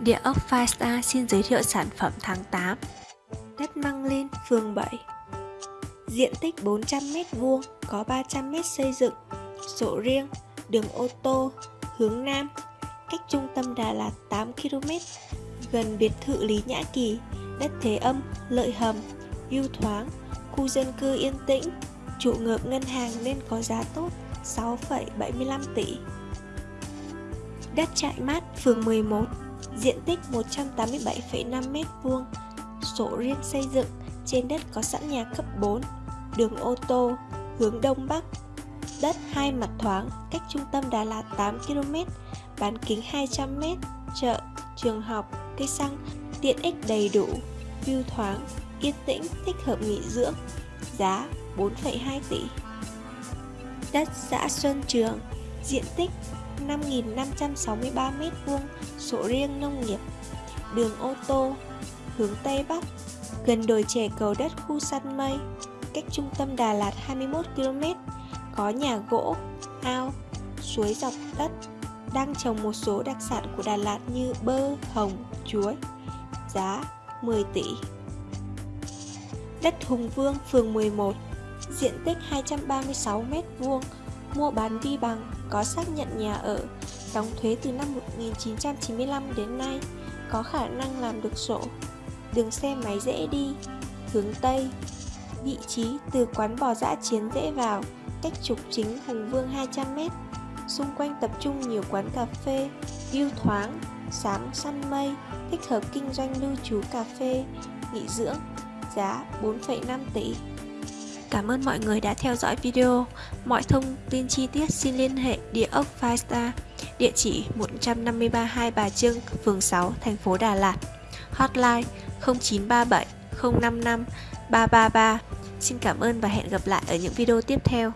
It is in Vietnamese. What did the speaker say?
Địa ốc Firestar xin giới thiệu sản phẩm tháng 8 Đất Măng Lên, phường 7 Diện tích 400m2, có 300m xây dựng. Sổ riêng, đường ô tô, hướng Nam. Cách trung tâm Đà Lạt 8km Gần biệt thự Lý Nhã Kỳ. Đất thế âm, lợi hầm, view thoáng. Khu dân cư yên tĩnh. Trụ ngợp ngân hàng nên có giá tốt 6,75 tỷ. Đất trại mát, phường 11 diện tích 187,5 m2, sổ riêng xây dựng, trên đất có sẵn nhà cấp 4, đường ô tô, hướng Đông Bắc, đất hai mặt thoáng, cách trung tâm Đà Lạt 8 km, bán kính 200 m, chợ, trường học, cây xăng, tiện ích đầy đủ, view thoáng, yên tĩnh, thích hợp nghỉ dưỡng, giá 4,2 tỷ. Đất xã Xuân Trường, diện tích 5.563 m2 sổ riêng nông nghiệp đường ô tô hướng Tây Bắc gần đồi trẻ cầu đất khu săn mây cách trung tâm Đà Lạt 21 km có nhà gỗ, ao, suối dọc đất đang trồng một số đặc sản của Đà Lạt như bơ, hồng, chuối giá 10 tỷ. Đất Hùng Vương, phường 11 diện tích 236 m2 mua bán vi bằng, có xác nhận nhà ở, đóng thuế từ năm 1995 đến nay, có khả năng làm được sổ. Đường xe máy dễ đi, hướng Tây. Vị trí từ quán bò dã chiến dễ vào, cách trục chính Hùng Vương 200m. Xung quanh tập trung nhiều quán cà phê, view thoáng, sáng săn mây, thích hợp kinh doanh lưu trú cà phê, nghỉ dưỡng, giá 4,5 tỷ. Cảm ơn mọi người đã theo dõi video. Mọi thông tin chi tiết xin liên hệ địa ốc Five Star, địa chỉ 153 Hai Bà Trưng, phường 6, thành phố Đà Lạt. Hotline 0937 055 333. Xin cảm ơn và hẹn gặp lại ở những video tiếp theo.